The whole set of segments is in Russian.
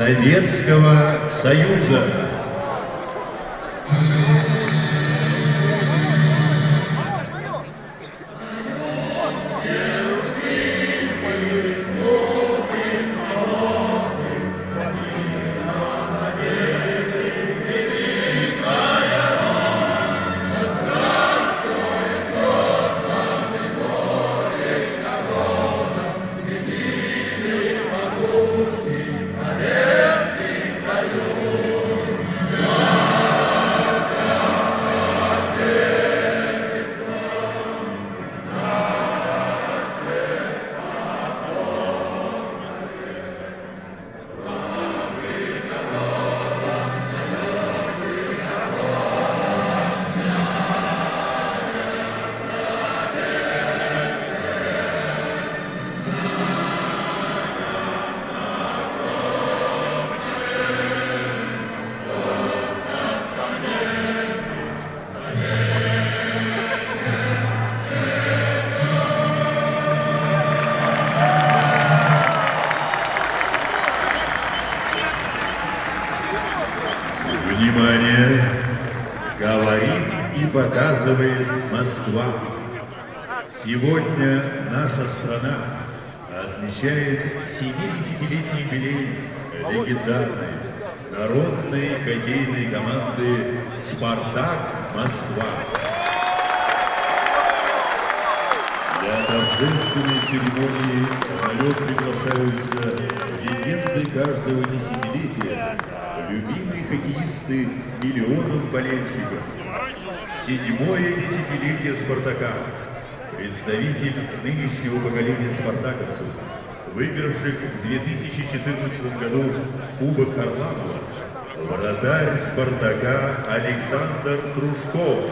Советского Союза. Показывает Москва. Сегодня наша страна отмечает 70-летний юбилей легендарной народной хоккейной команды «Спартак Москва». Для торжественной церемонии на приглашаются легенды каждого десятилетия, любимые хоккеисты миллионов болельщиков, Седьмое десятилетие «Спартака». Представитель нынешнего поколения спартаковцев, выигравших в 2014 году Кубок Харламова, вратарь «Спартака» Александр Трушков.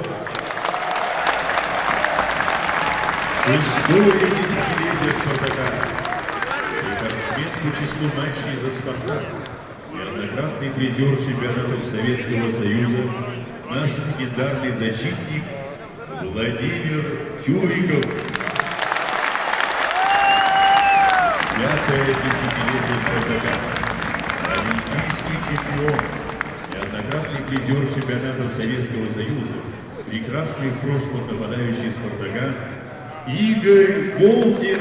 Шестое десятилетие «Спартака». Рекордсмен по числу матчей за «Спартак». Неоднократный призер чемпионатов Советского Союза наш легендарный защитник Владимир Чуриков. Пятое десятилетие Спартака. Олимпийский чемпион, неоднократный призер чемпионатов Советского Союза, прекрасный в прошлом нападающий Спартака Игорь Болдин.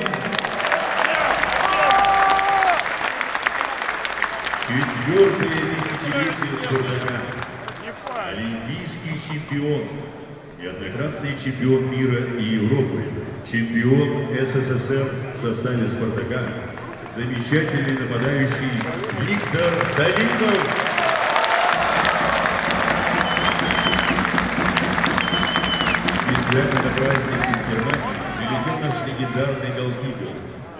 Четвертое десятилетие Спартака олимпийский чемпион, неоднократный чемпион мира и Европы, чемпион СССР в составе «Спартака», замечательный нападающий Виктор Талинов. Специально на праздник из Германии прилетел наш легендарный голкипер,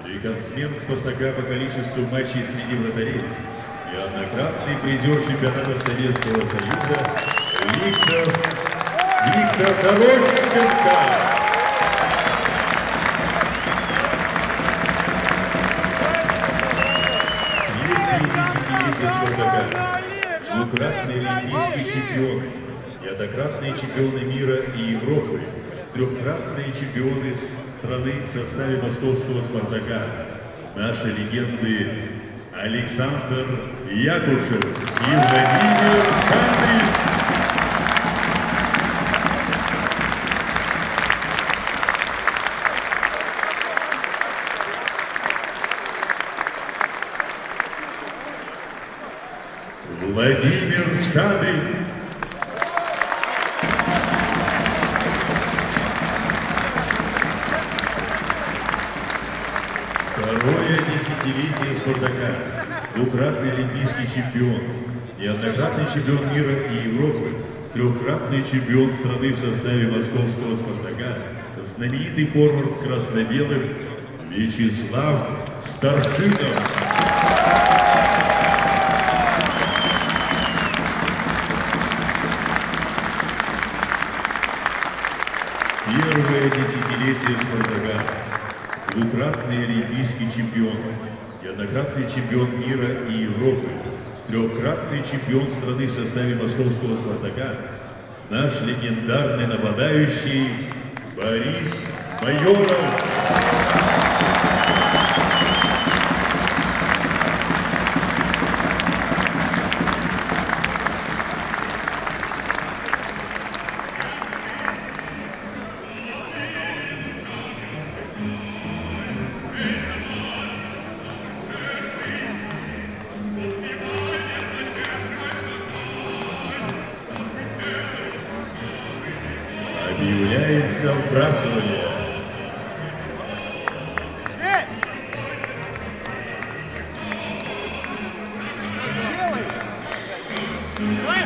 рекордсмен «Спартака» по количеству матчей среди вратарей, неоднократный призер чемпионатов Советского Союза Виктор, Виктор Дорощенко. Третье десятилетие Спартака. Двукратный олимпийский чемпион, неоднократные чемпионы мира и Европы, трехкратные чемпионы страны в составе московского «Спартака». Наши легенды Александр Якушев и Владимир Шандрин. Владимир Шадрин. Второе десятилетие «Спартака». Двукратный олимпийский чемпион, неоднократный чемпион мира и Европы, трехкратный чемпион страны в составе московского «Спартака», знаменитый форвард красно-белых Вячеслав Старшинов. Первое десятилетие Спартака. Двукратный олимпийский чемпион, неоднократный чемпион мира и Европы, трехкратный чемпион страны в составе московского Спартака, наш легендарный нападающий Борис Майоров. объявляется празднование. Hey!